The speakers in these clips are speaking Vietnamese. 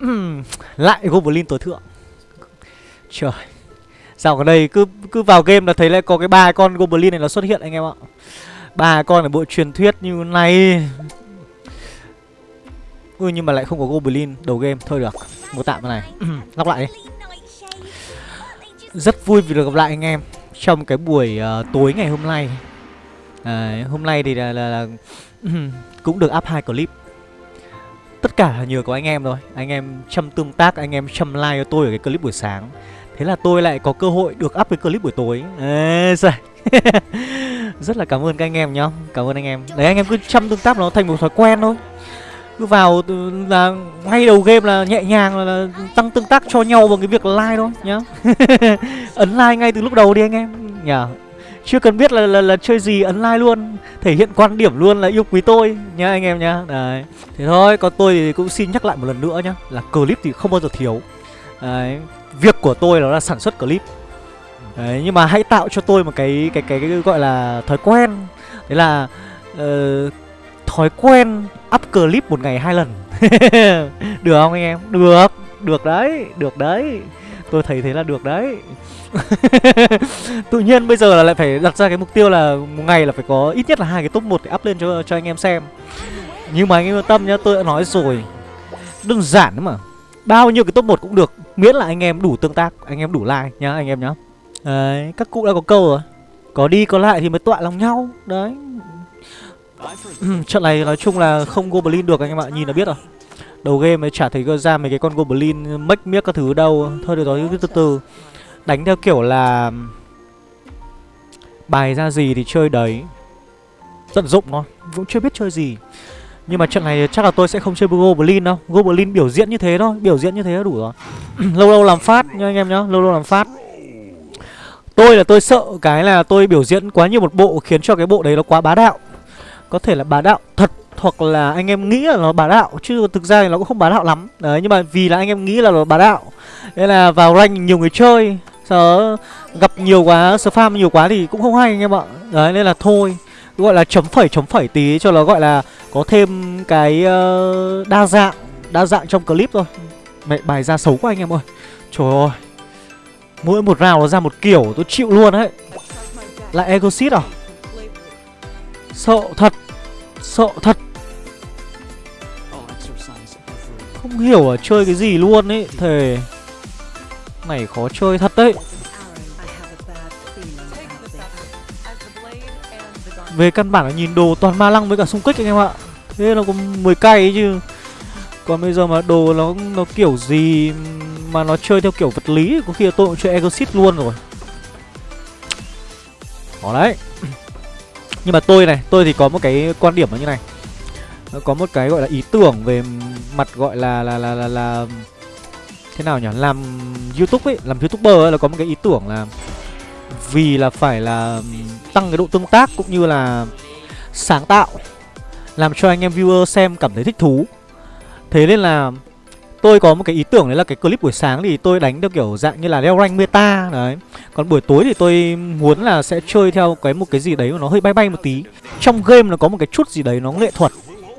Lại Goblin tối thượng. Trời. Sao ở đây cứ cứ vào game là thấy lại có cái ba con Goblin này nó xuất hiện anh em ạ. Ba con ở bộ truyền thuyết như này. Ui nhưng mà lại không có Goblin đầu game. Thôi được Mua tạm cái này. Lóc lại đi. Rất vui vì được gặp lại anh em Trong cái buổi uh, tối ngày hôm nay. À, Hôm nay thì là, là, là Cũng được up hai clip. Tất cả là nhờ có anh em thôi. Anh em chăm tương tác Anh em chăm like cho tôi ở cái clip buổi sáng. Thế là tôi lại có cơ hội được up cái clip buổi tối. Ê, Rất là cảm ơn các anh em nhá. Cảm ơn anh em. Đấy anh em cứ chăm tương tác nó thành một thói quen thôi. Cứ vào là ngay đầu game là nhẹ nhàng là, là tăng tương tác cho nhau bằng cái việc like thôi nhá. Ấn like ngay từ lúc đầu đi anh em. Nhá chưa cần biết là, là là chơi gì ấn like luôn. Thể hiện quan điểm luôn là yêu quý tôi nha anh em nha đấy. Thế thôi còn tôi thì cũng xin nhắc lại một lần nữa nhá là clip thì không bao giờ thiếu. Đấy. Việc của tôi đó là sản xuất clip. Đấy nhưng mà hãy tạo cho tôi một cái cái cái, cái, cái gọi là thói quen. Đấy là uh, thói quen up clip một ngày hai lần. Được không anh em? Được được đấy được đấy tôi thấy thế là được đấy. Tự nhiên bây giờ là lại phải đặt ra cái mục tiêu là một ngày là phải có ít nhất là hai cái top 1 để up lên cho cho anh em xem. Nhưng mà anh em yên tâm nhá, tôi đã nói rồi. Đơn giản mà. Bao nhiêu cái top 1 cũng được, miễn là anh em đủ tương tác, anh em đủ like nhá, anh em nhá. Đấy, các cụ đã có câu rồi. Có đi có lại thì mới tọa lòng nhau. Đấy. Trận này nói chung là không goblin được, anh em ạ, nhìn là biết rồi đầu game mới chả thấy ra mấy cái con goblin mech miếc các thứ đâu. Thôi được rồi, cứ từ từ. Đánh theo kiểu là bài ra gì thì chơi đấy. Tận dụng nó cũng chưa biết chơi gì. Nhưng mà trận này chắc là tôi sẽ không chơi Goblin đâu. Goblin biểu diễn như thế thôi, Biểu diễn như thế là đủ rồi. Lâu lâu làm phát nha anh em nhá, Lâu lâu làm phát. Tôi là tôi sợ cái là tôi biểu diễn quá nhiều một bộ Khiến cho cái bộ đấy nó quá bá đạo. Có thể là bá đạo thật hoặc là anh em nghĩ là nó bá đạo chứ thực ra thì nó cũng không bá đạo lắm. Đấy nhưng mà vì là anh em nghĩ là nó bá đạo nên là vào rank nhiều người chơi. Sợ gặp nhiều quá spam nhiều quá thì cũng không hay anh em ạ. Đấy nên là thôi gọi là chấm phẩy chấm phẩy tí cho nó gọi là có thêm cái uh, đa dạng đa dạng trong clip thôi. Mẹ bài ra xấu quá anh em ơi. Trời ơi mỗi một rào nó ra một kiểu tôi chịu luôn đấy. Lại exit à? Sợ thật. Sợ thật. Không hiểu ở chơi cái gì luôn ấy Thề. Này khó chơi thật đấy. Về căn bản là nhìn đồ toàn ma lăng với cả xung kích anh em ạ. Thế nó có 10 cây ấy chứ. Còn bây giờ mà đồ nó nó kiểu gì mà nó chơi theo kiểu vật lý Có khi là tôi cũng chơi Exit luôn rồi. Khó đấy nhưng mà tôi này tôi thì có một cái quan điểm là như này. Có một cái gọi là ý tưởng về mặt gọi là là là là, là thế nào nhỉ? Làm youtube ấy làm youtuber ấy là có một cái ý tưởng là vì là phải là tăng cái độ tương tác cũng như là sáng tạo làm cho anh em viewer xem cảm thấy thích thú. Thế nên là tôi có một cái ý tưởng, đấy là cái clip buổi sáng thì tôi đánh theo kiểu dạng như là leo rank meta, đấy. Còn buổi tối thì tôi muốn là sẽ chơi theo cái một cái gì đấy mà nó hơi bay bay một tí. Trong game nó có một cái chút gì đấy nó nghệ thuật,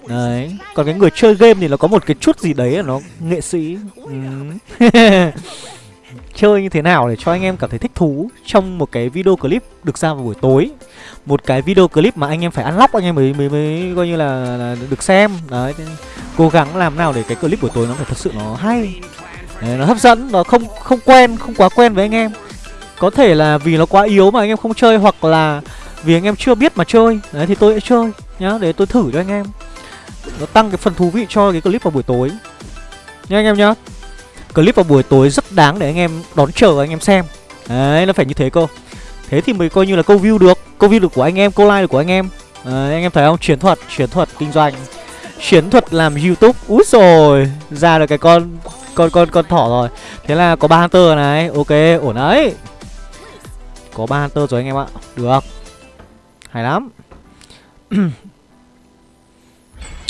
đấy. Còn cái người chơi game thì nó có một cái chút gì đấy là nó nghệ sĩ ừ. chơi như thế nào để cho anh em cảm thấy thích thú trong một cái video clip được ra vào buổi tối. Một cái video clip mà anh em phải unlock anh em mới mới mới coi như là, là được xem. Đấy cố gắng làm nào để cái clip buổi tối nó phải thật sự nó hay. Đấy, nó hấp dẫn nó không không quen không quá quen với anh em. Có thể là vì nó quá yếu mà anh em không chơi hoặc là vì anh em chưa biết mà chơi. Đấy thì tôi sẽ chơi nhá để tôi thử cho anh em. Nó tăng cái phần thú vị cho cái clip vào buổi tối. Nha anh em nhá clip vào buổi tối rất đáng để anh em đón chờ anh em xem. Đấy nó phải như thế cơ. Thế thì mới coi như là câu view được câu view được của anh em câu like được của anh em. Đấy, anh em thấy không? Chiến thuật chiến thuật kinh doanh. Chiến thuật làm youtube úi rồi ra được cái con con con con thỏ rồi. Thế là có ba hunter này ok ổn đấy. Có ba hunter rồi anh em ạ được hay lắm.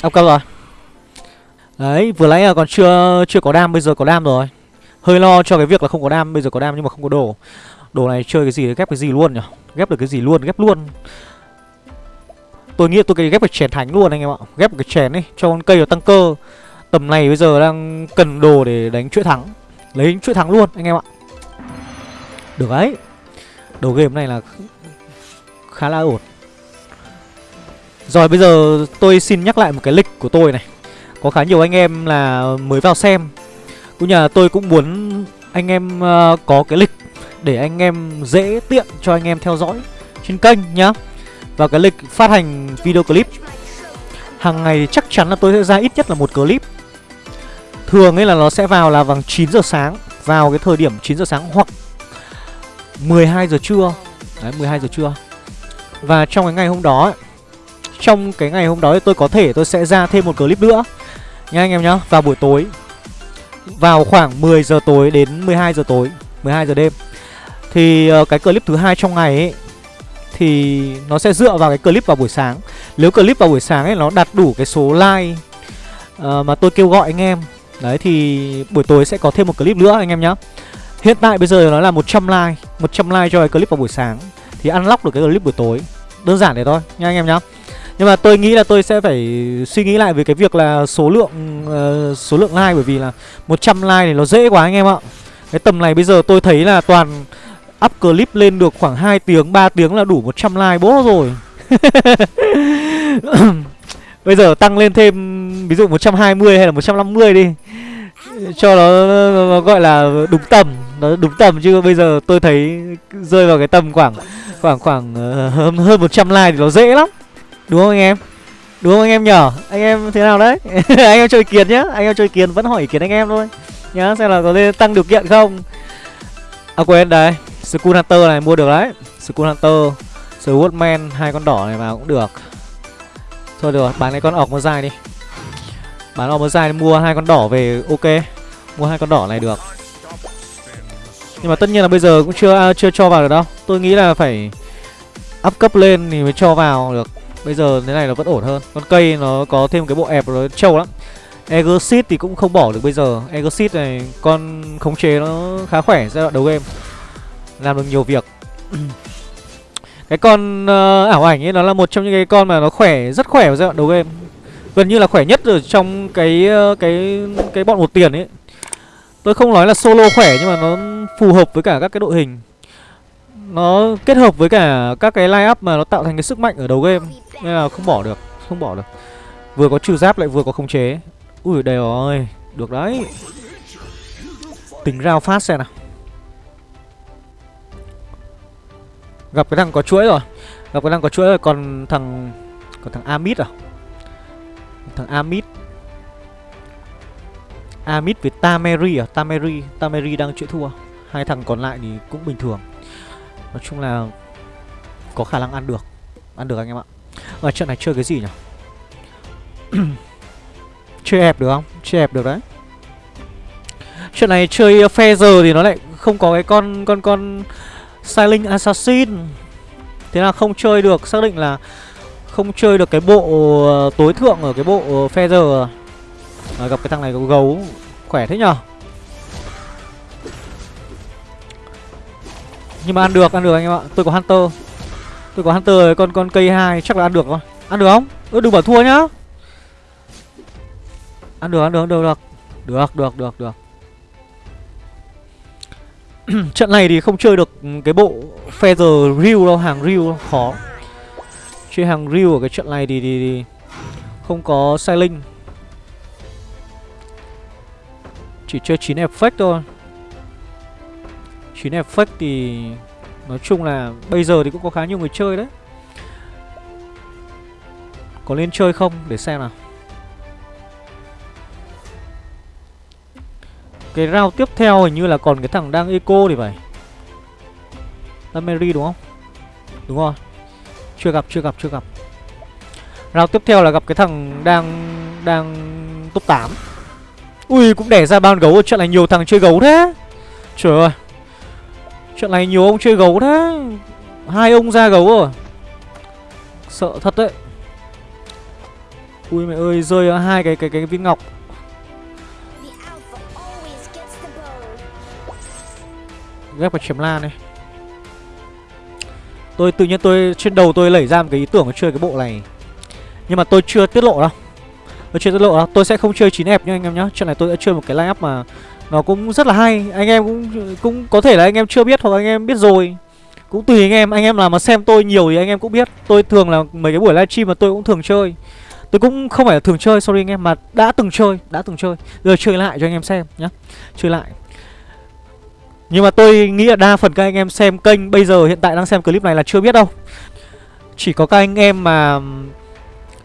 Ông câu rồi. Đấy, vừa nãy là còn chưa chưa có đam, Bây giờ có đam rồi. Hơi lo cho cái việc là không có đam, Bây giờ có đam nhưng mà không có đồ. Đồ này chơi cái gì, ghép cái gì luôn nhỉ? Ghép được cái gì luôn, ghép luôn. Tôi nghĩ tôi cái ghép cái chèn thánh luôn anh em ạ. Ghép cái chèn ấy, cho con cây nó tăng cơ. Tầm này bây giờ đang cần đồ để đánh chuỗi thắng. Lấy chuỗi thắng luôn, anh em ạ. Được đấy. Đồ game này là khá là ổn. Rồi, bây giờ tôi xin nhắc lại một cái lịch của tôi này. Có khá nhiều anh em là mới vào xem. Cũng như là tôi cũng muốn anh em uh, có cái lịch Để anh em dễ tiện cho anh em theo dõi trên kênh nhá. Và cái lịch phát hành video clip hàng ngày chắc chắn là tôi sẽ ra ít nhất là một clip. Thường ấy là nó sẽ vào là vào 9 giờ sáng Vào cái thời điểm 9 giờ sáng hoặc 12 giờ trưa. Đấy 12 giờ trưa. Và trong cái ngày hôm đó Trong cái ngày hôm đó thì tôi có thể tôi sẽ ra thêm một clip nữa. Nha anh em nhá Vào buổi tối. Vào khoảng 10 giờ tối đến 12 giờ tối 12 giờ đêm. Thì ờ, cái clip thứ hai trong ngày ấy thì nó sẽ dựa vào cái clip vào buổi sáng. Nếu clip vào buổi sáng ấy nó đạt đủ cái số like uh, mà tôi kêu gọi anh em Đấy thì buổi tối sẽ có thêm một clip nữa anh em nhé Hiện tại bây giờ nó là 100 like 100 like cho cái clip vào buổi sáng. Thì unlock được cái clip buổi tối. Đơn giản thế thôi nha anh em nhé nhưng mà tôi nghĩ là tôi sẽ phải suy nghĩ lại về cái việc là số lượng uh, số lượng like bởi vì là 100 like thì nó dễ quá anh em ạ. Cái tầm này bây giờ tôi thấy là toàn up clip lên được khoảng 2 tiếng 3 tiếng là đủ 100 like bố rồi Bây giờ tăng lên thêm ví dụ 120 hay là 150 đi Cho nó, nó gọi là đúng tầm Nó đúng tầm chứ bây giờ tôi thấy rơi vào cái tầm khoảng Khoảng khoảng uh, hơn, hơn 100 like thì nó dễ lắm Đúng không anh em? Đúng không anh em nhở? Anh em thế nào đấy? anh em chơi kiến nhá. Anh em chơi kiến vẫn hỏi ý kiến anh em thôi. Nhá xem là có nên tăng điều kiện không? À quên đấy, Skull Hunter này mua được đấy. Skull Hunter Swordman hai con đỏ này vào cũng được. Thôi được bán cái con ọc một dài đi. Bán ọc một dài mua hai con đỏ về ok. Mua hai con đỏ này được. Nhưng mà tất nhiên là bây giờ cũng chưa à, chưa cho vào được đâu. Tôi nghĩ là phải up cấp lên thì mới cho vào được. Bây giờ thế này nó vẫn ổn hơn. Con cây nó có thêm cái bộ ẹp nó trâu lắm. Exit thì cũng không bỏ được bây giờ. Exit này con khống chế nó khá khỏe giai đoạn đầu game. Làm được nhiều việc. Cái con uh, ảo ảnh ấy nó là một trong những cái con mà nó khỏe rất khỏe vào giai đoạn đầu game. Gần như là khỏe nhất ở trong cái ờ, cái cái bọn một tiền ấy. Tôi không nói là solo khỏe nhưng mà nó phù hợp với cả các cái đội hình nó kết hợp với cả các cái line up mà nó tạo thành cái sức mạnh ở đầu game. Nên là không bỏ được, không bỏ được. Vừa có trừ giáp lại vừa có khống chế. Ui đều ơi, được đấy. Tính rao phát xem nào. Gặp cái thằng có chuỗi rồi. Gặp cái thằng có chuỗi rồi, Còn thằng Còn thằng Amit à? Thằng Amit. Amit với Tameri à? Tameri Tameri đang chịu thua. Hai thằng còn lại thì cũng bình thường. Nói chung là Có khả năng ăn được. Ăn được anh em ạ. Ở trận này chơi cái gì nhỉ? Chơi hẹp được không? Chơi hẹp được đấy. Trận này chơi Feather thì nó lại không có cái con con con Silent Assassin. Thế là không chơi được. Xác định là không chơi được cái bộ ờ, tối thượng ở cái bộ ờ, Feather à, Gặp cái thằng này có gấu Khỏe thế nhở? Nhưng mà ăn được, ăn được anh em ạ. Tôi có Hunter. Tôi có Hunter con con cây hai chắc là ăn được rồi, Ăn được không? ơ đừng bảo thua nhá. Ăn được, ăn được, được, được. Được, được, được, được. Trận này thì không chơi được cái bộ Feather Ryu đâu, hàng Ryu khó. Chơi hàng Ryu ở cái trận này thì, thì, thì không có Sailing Chỉ chơi 9 effect thôi. 9 effect thì nói chung là bây giờ thì cũng có khá nhiều người chơi đấy. Có nên chơi không? Để xem nào. Cái round tiếp theo hình như là còn cái thằng đang eco thì phải. Mary đúng không? Đúng rồi. Chưa gặp, chưa gặp, chưa gặp. Round tiếp theo là gặp cái thằng đang đang top 8 Ui cũng đẻ ra ban gấu Trận này nhiều thằng chơi gấu thế. Trời ơi. Trận này nhiều ông chơi gấu thế. Hai ông ra gấu rồi. Sợ thật đấy. Ui mẹ ơi rơi hai cái cái cái viên ngọc. Ghép vào chém lan này Tôi tự nhiên tôi trên đầu tôi lẩy ra một cái ý tưởng chơi cái bộ này. Nhưng mà tôi chưa tiết lộ đâu. Tôi chưa tiết lộ đâu, Tôi sẽ không chơi 9F nha anh em nhá. Trận này tôi sẽ chơi một cái line up mà nó cũng rất là hay. Anh em cũng cũng có thể là anh em chưa biết Hoặc anh em biết rồi. Cũng tùy anh em. Anh em nào mà xem tôi nhiều thì anh em cũng biết. Tôi thường là mấy cái buổi livestream mà tôi cũng thường chơi. Tôi cũng không phải là thường chơi, sorry anh em, Mà đã từng chơi, Đã từng chơi. Giờ chơi lại cho anh em xem nhá. Chơi lại. Nhưng mà tôi nghĩ là đa phần các anh em xem kênh Bây giờ hiện tại đang xem clip này là chưa biết đâu. Chỉ có các anh em mà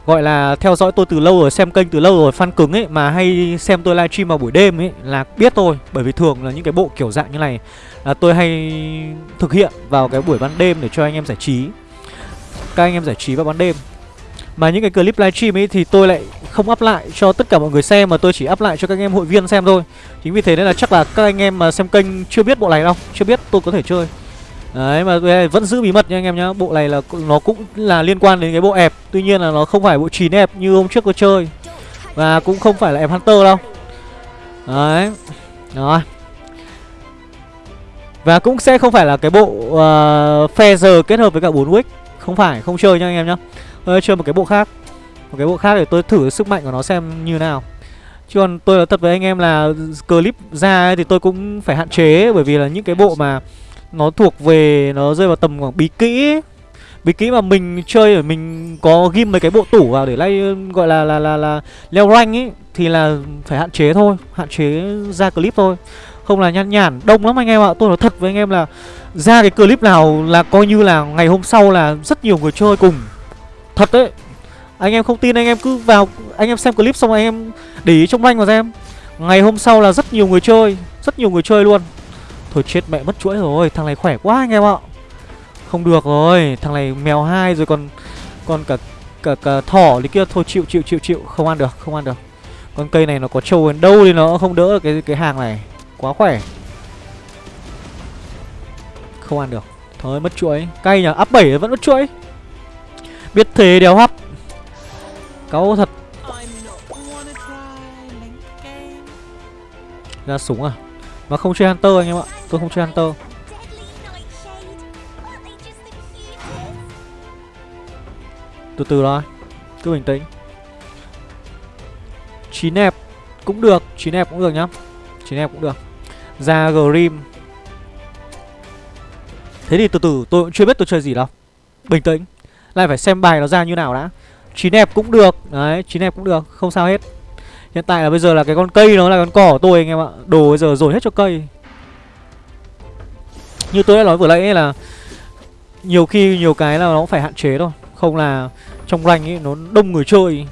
Gọi là theo dõi tôi từ lâu rồi, Xem kênh từ lâu rồi, Fan cứng ấy, Mà hay xem tôi livestream vào buổi đêm ấy Là biết tôi Bởi vì thường là những cái bộ kiểu dạng như này Là tôi hay thực hiện vào cái buổi ban đêm Để cho anh em giải trí. Các anh em giải trí vào ban đêm. Mà những cái clip livestream ấy Thì tôi lại không up lại cho tất cả mọi người xem, Mà tôi chỉ up lại cho các anh em hội viên xem thôi. Chính vì thế nên là chắc là các anh em mà xem kênh Chưa biết bộ này đâu, Chưa biết tôi có thể chơi. Đấy mà vẫn giữ bí mật nha anh em nhá. Bộ này là nó cũng là liên quan đến cái bộ ẹp. Tuy nhiên là nó không phải bộ chín ẹp như hôm trước tôi chơi. Và cũng không phải là ẹp Hunter đâu. Đấy. Rồi. Và cũng sẽ không phải là cái bộ ờ, uh, Feather kết hợp với cả 4 Wick. Không phải, không chơi nha anh em nhá. Tôi chơi một cái bộ khác. Một cái bộ khác để tôi thử sức mạnh của nó xem như nào. Chứ còn tôi nói thật với anh em là clip ra ấy thì tôi cũng phải hạn chế Bởi vì là những cái bộ mà nó thuộc về, nó rơi vào tầm khoảng bí kỹ bí kỹ mà mình chơi ở mình có ghim mấy cái bộ tủ vào để lay, gọi là là là là leo rank ấy, thì là phải hạn chế thôi, hạn chế ra clip thôi. Không là nhăn nhản, đông lắm anh em ạ. Tôi nói thật với anh em là ra cái clip nào là coi như là ngày hôm sau là rất nhiều người chơi cùng. Thật đấy. Anh em không tin, anh em cứ vào, anh em xem clip xong anh em để ý trong rank vào xem. Ngày hôm sau là rất nhiều người chơi, rất nhiều người chơi luôn. Thôi chết mẹ mất chuỗi rồi. Thằng này khỏe quá anh em ạ. Không được rồi. Thằng này mèo hai rồi còn Còn cả cả, cả thỏ đi kia. Thôi chịu chịu chịu chịu. Không ăn được không ăn được. Con cây này nó có trâu đến đâu thì nó không đỡ cái cái hàng này. Quá khỏe. Không ăn được. Thôi mất chuỗi. Cay nhở Up 7 vẫn mất chuỗi. Biết thế đéo hấp Cáu thật. Ra súng à mà không chơi Hunter anh em ạ. Tôi không chơi Hunter. Từ từ thôi. Cứ bình tĩnh. Chín ép cũng được. Chín ép cũng được nhá. Chín ép cũng được. Ra Grim. Thế thì từ từ, tôi cũng chưa biết tôi chơi gì đâu. Bình tĩnh. Lại phải xem bài nó ra như nào đã. Chín đẹp cũng được. Đấy chín đẹp cũng được. Không sao hết. Hiện tại là bây giờ là cái con cây nó là con cỏ của tôi anh em ạ. Đồ bây giờ rồi hết cho cây. Như tôi đã nói vừa nãy ấy là nhiều khi nhiều cái là nó cũng phải hạn chế thôi. Không là trong rank ấy, nó đông người chơi.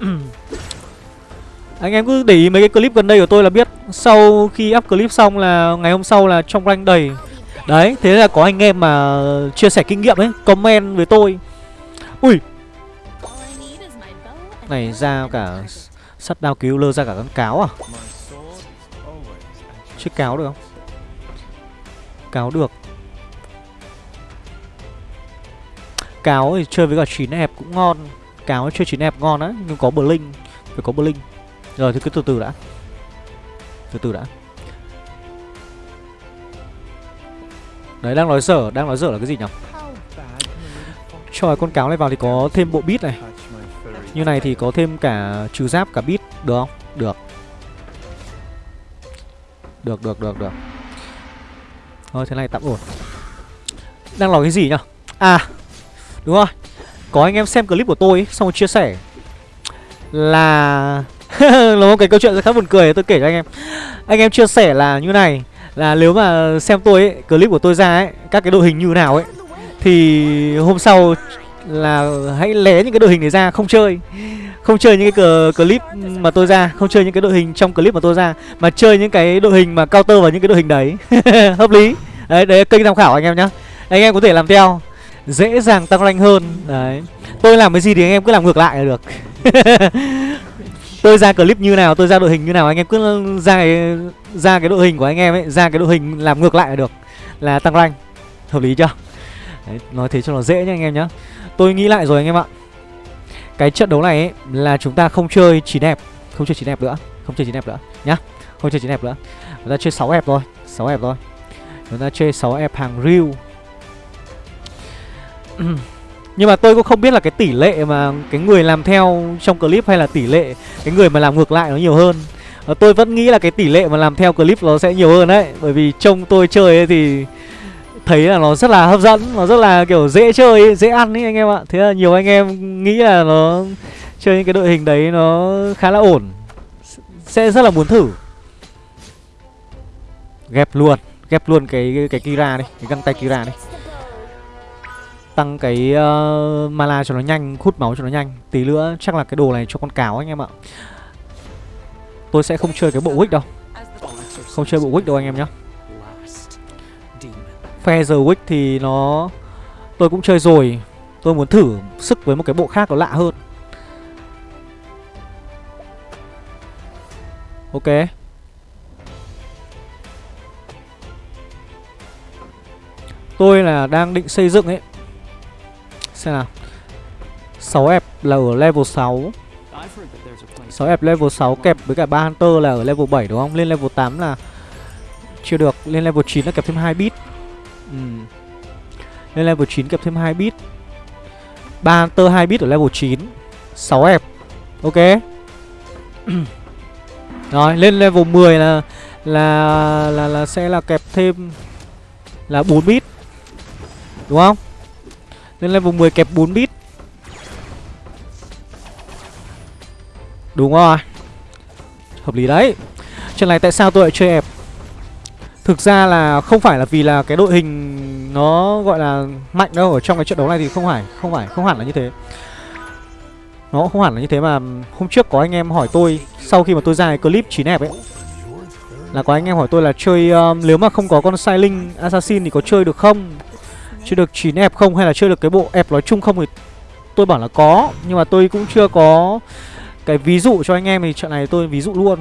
Anh em cứ để ý mấy cái clip gần đây của tôi là biết sau khi up clip xong là ngày hôm sau là trong rank đầy. Đấy, thế là có anh em mà chia sẻ kinh nghiệm ấy, comment với tôi. Ui! Này ra cả sắt đao cứu lơ ra cả con cáo à? Chiếc cáo được không? Cáo được. Cáo thì chơi với cả chín hẹp cũng ngon. Cáo chơi chín hẹp ngon á, Nhưng có Blink Phải có Blink Rồi thì cứ từ từ đã. Từ từ đã. Đấy, đang nói dở, Đang nói dở là cái gì nhỉ? Cho con cáo này vào thì có thêm bộ bit này. Như này thì có thêm cả trừ giáp cả bit Được không? Được. Được được được được. Thôi thế này tạm ổn. Đang nói cái gì nhở? À Đúng rồi. Có anh em xem clip của tôi ấy, Xong rồi chia sẻ. Là Là một cái câu chuyện rất khá buồn cười tôi kể cho anh em. Anh em chia sẻ là như này Là nếu mà xem tôi ấy Clip của tôi ra ấy Các cái đội hình như nào ấy Thì hôm sau là hãy lé những cái đội hình này ra, không chơi. Không chơi những cái clip mà tôi ra, không chơi những cái đội hình trong clip mà tôi ra, mà chơi những cái đội hình mà counter vào những cái đội hình đấy. Hợp lý. Đấy đấy, kênh tham khảo anh em nhá. Anh em có thể làm theo. Dễ dàng tăng rank hơn. Đấy. Tôi làm cái gì thì anh em cứ làm ngược lại là được. Tôi ra clip như nào, tôi ra đội hình như nào, anh em cứ ra cái ra cái đội hình của anh em ấy, ra cái đội hình làm ngược lại là được. Là tăng rank. Hợp lý chưa? Đấy, nói thế cho nó dễ nhá anh em nhá. Tôi nghĩ lại rồi anh em ạ. Cái trận đấu này ấy, là chúng ta không chơi chỉ đẹp không chơi chỉ đẹp nữa không chơi chỉ đẹp nữa nhá. Không chơi chỉ đẹp nữa. Chúng ta chơi 6 đẹp thôi 6 đẹp thôi. Chúng ta chơi 6 ép hàng real Nhưng mà tôi cũng không biết là cái tỷ lệ mà cái người làm theo trong clip hay là tỷ lệ cái người mà làm ngược lại nó nhiều hơn. Tôi vẫn nghĩ là cái tỷ lệ mà làm theo clip nó sẽ nhiều hơn đấy. Bởi vì trông tôi chơi ấy thì thấy là nó rất là hấp dẫn Nó rất là kiểu dễ chơi, dễ ăn ấy anh em ạ. Thế là nhiều anh em nghĩ là nó chơi những cái đội hình đấy nó khá là ổn Sẽ rất là muốn thử. Ghép luôn, ghép luôn cái cái Kira đi, cái găng tay Kira đi. Tăng cái uh, mana cho nó nhanh, hút máu cho nó nhanh. Tí nữa chắc là cái đồ này cho con cáo anh em ạ. Tôi sẽ không chơi cái bộ Wick đâu. Không chơi bộ Wick đâu anh em nhé. Feather Wick thì nó Tôi cũng chơi rồi. Tôi muốn thử sức với một cái bộ khác nó lạ hơn. Ok. Tôi là đang định xây dựng ấy. Xem nào. 6F là ở level 6 6F level 6 kẹp với cả 3 Hunter là ở level 7 đúng không? Lên level 8 là chưa được, lên level 9 là kẹp thêm 2 bit. Ừ. Lên level 9 kẹp thêm 2 bit. 3 tơ 2 bit ở level 9. 6 ép. Ok. Rồi, lên level 10 là là là là sẽ là kẹp thêm là 4 bit. Đúng không? Lên level 10 kẹp 4 bit Đúng rồi Hợp lý đấy Chuyện này tại sao tôi lại chơi ép Thực ra là không phải là vì là cái đội hình nó gọi là mạnh đâu Ở trong cái trận đấu này thì không phải Không phải, không hẳn là như thế. Nó không hẳn là như thế mà Hôm trước có anh em hỏi tôi Sau khi mà tôi ra cái clip chín ép ấy Là có anh em hỏi tôi là chơi um, Nếu mà không có con Silent Assassin thì có chơi được không? Chơi được chín ép không Hay là chơi được cái bộ ép nói chung không thì Tôi bảo là có Nhưng mà tôi cũng chưa có cái ví dụ cho anh em thì trận này tôi ví dụ luôn.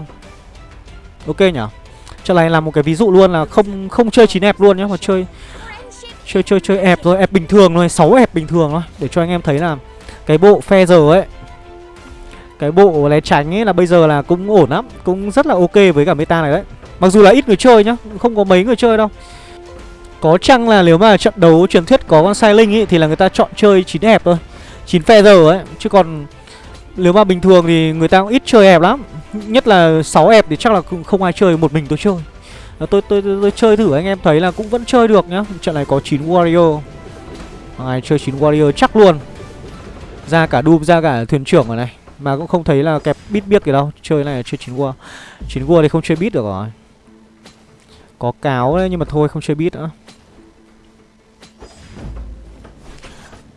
Ok nhỉ? Trận này là một cái ví dụ luôn là không không chơi chín ép luôn nhé Mà chơi Chơi chơi chơi ép rồi ép bình thường thôi 6 ép bình thường thôi. Để cho anh em thấy là Cái bộ phe giờ ấy, Cái bộ né tránh ấy là bây giờ là cũng ổn lắm, Cũng rất là ok với cả meta này đấy. Mặc dù là ít người chơi nhá, Không có mấy người chơi đâu. Có chăng là nếu mà trận đấu truyền thuyết có con sai linh ấy Thì là người ta chọn chơi chín ép thôi 9 phe giờ ấy, Chứ còn nếu mà bình thường thì người ta cũng ít chơi ép lắm. Nhất là 6 ép thì chắc là không ai chơi Một mình tôi chơi. Ờ, tôi, tôi, tôi, tôi chơi thử anh em thấy là cũng vẫn chơi được nhá. Trận này có 9 warrior. Ai chơi 9 warrior chắc luôn. Ra cả Doom ra cả thuyền trưởng ở này. Mà cũng không thấy là kẹp bit biết gì đâu. Chơi này là chơi 9 war. 9 war thì không chơi bit được rồi. Có cáo đấy nhưng mà thôi không chơi bit nữa.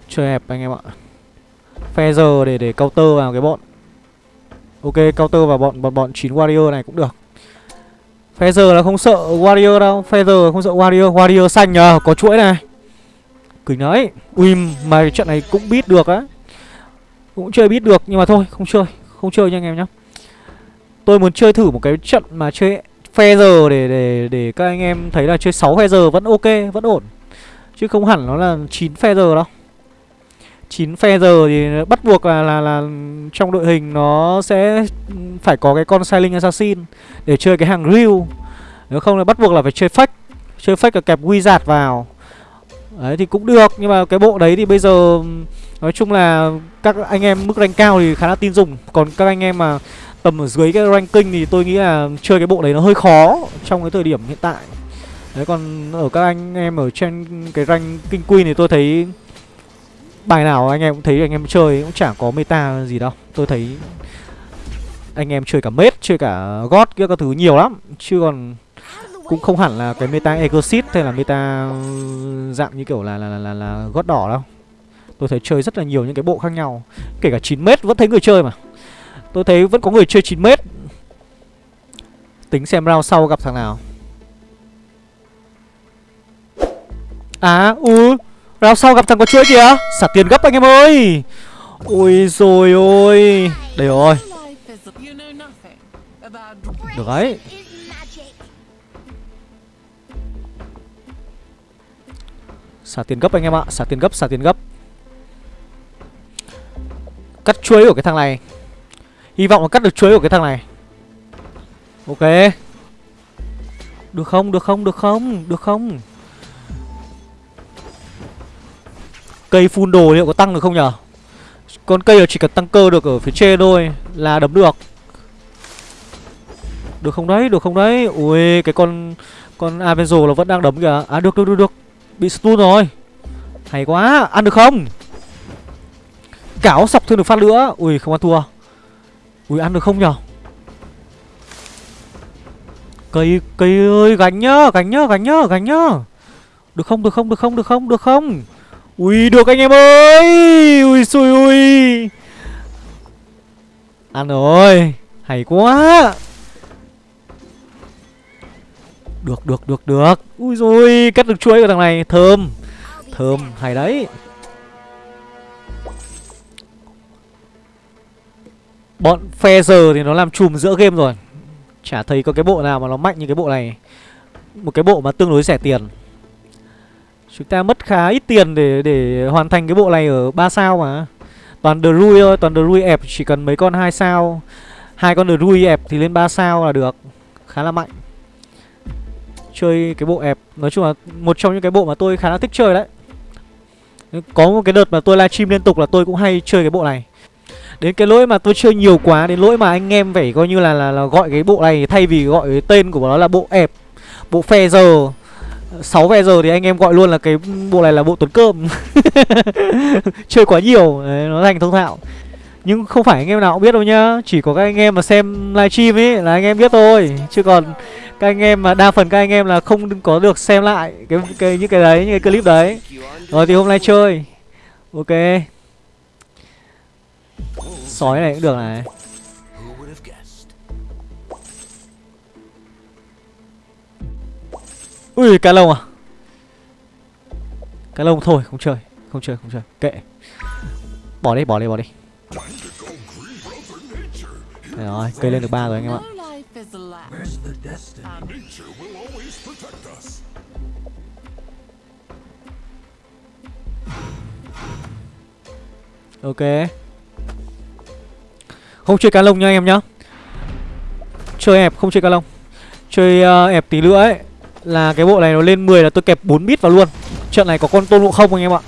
Chơi ép anh em ạ. Feather để để counter vào cái bọn. Ok counter vào bọn bọn bọn chín warrior này cũng được. Feather là không sợ warrior đâu. Feather không sợ warrior. Warrior xanh nhờ có chuỗi này. Cười đấy Ui mà trận này cũng biết được á. Cũng chơi biết được nhưng mà thôi không chơi. Không chơi nha anh em nhá. Tôi muốn chơi thử một cái trận mà chơi Feather để để để các anh em thấy là chơi 6 Feather vẫn ok, vẫn ổn. Chứ không hẳn nó là 9 Feather đâu. 9 phe giờ thì bắt buộc là, là là trong đội hình nó sẽ phải có cái con Silent Assassin để chơi cái hàng Ryu. Nếu không là bắt buộc là phải chơi fake. Chơi fake là kẹp Wizard vào. Đấy thì cũng được nhưng mà cái bộ đấy thì bây giờ nói chung là các anh em mức rank cao thì khá là tin dùng, còn các anh em mà tầm ở dưới cái ranking thì tôi nghĩ là chơi cái bộ đấy nó hơi khó trong cái thời điểm hiện tại. Đấy còn ở các anh em ở trên cái rank king queen thì tôi thấy Bài nào anh em cũng thấy anh em chơi cũng chẳng có meta gì đâu. Tôi thấy anh em chơi cả mết, chơi cả gót kia các thứ nhiều lắm. Chứ còn cũng không hẳn là cái meta exit hay là meta ừ, dạng như kiểu là là là, là, là gót đỏ đâu. Tôi thấy chơi rất là nhiều những cái bộ khác nhau. Kể cả 9 mét vẫn thấy người chơi mà. Tôi thấy vẫn có người chơi 9 mét tính xem round sau gặp thằng nào. À u. Round sau gặp thằng có chuỗi kìa. Xả tiền gấp anh em ơi. Ôi rồi ôi. Đây rồi. Được đấy Xả tiền gấp anh em ạ. Xả tiền gấp, xả tiền gấp. Cắt chuối của cái thằng này. Hy vọng là cắt được chuối của cái thằng này. Ok. Được không, được không, được không? Được không? Cây phun đồ liệu có tăng được không nhở? Con cây là chỉ cần tăng cơ được ở phía trên thôi Là đấm được. Được không đấy, được không đấy? Ui, cái con Con Avenzo là vẫn đang đấm kìa. À được, được, được, được. Bị stun rồi. Hay quá, ăn được không? Cáo sọc thêm được phát nữa. Ui, không ăn thua. Ui, ăn được không nhở? Cây, cây ơi, gánh nhá, gánh nhá, gánh nhá, gánh nhá. Được không, được không, được không, được không, được không? Ui, được anh em ơi. Ui, xui, ui. Ăn rồi. Hay quá. Được được được được. Ui rồi cắt được chuối của thằng này. Thơm. Thơm, hay đấy. Bọn phe giờ thì nó làm chùm giữa game rồi. Chả thấy có cái bộ nào mà nó mạnh như cái bộ này. Một cái bộ mà tương đối rẻ tiền. Chúng ta mất khá ít tiền để để hoàn thành cái bộ này ở 3 sao mà. Toàn Drui thôi, toàn Drui ẹp chỉ cần mấy con 2 sao. Hai con Drui ẹp thì lên 3 sao là được. Khá là mạnh. Chơi cái bộ ẹp, Nói chung là một trong những cái bộ mà tôi khá là thích chơi đấy. Có một cái đợt mà tôi livestream liên tục là tôi cũng hay chơi cái bộ này. Đến cái lỗi mà tôi chơi nhiều quá Đến lỗi mà anh em phải coi như là, là, là gọi cái bộ này Thay vì gọi cái tên của nó là bộ ẹp Bộ phe giờ 6 ve giờ thì anh em gọi luôn là cái bộ này là bộ tuấn cơm. Chơi quá nhiều Đấy, Nó thành thông thạo. Nhưng không phải anh em nào cũng biết đâu nhá Chỉ có các anh em mà xem livestream ấy Là anh em biết thôi. Chứ còn các anh em mà đa phần các anh em là không có được xem lại cái, cái những cái đấy những cái clip đấy. Rồi thì hôm nay chơi. Ok. Sói này cũng được này. Ui cá lông à? Cá lông thôi không chơi Không chơi không chơi. Kệ. Bỏ đi bỏ đi bỏ đi. Đấy rồi cây lên được ba rồi anh em ạ. Ok. Không chơi cá lông nha anh em nhá. Chơi ẹp không chơi cá lông. Chơi uh, ẹp tí nữa ấy là cái bộ này nó lên 10 là tôi kẹp 4 bit vào luôn. Trận này có con tôn ngộ không anh em ạ?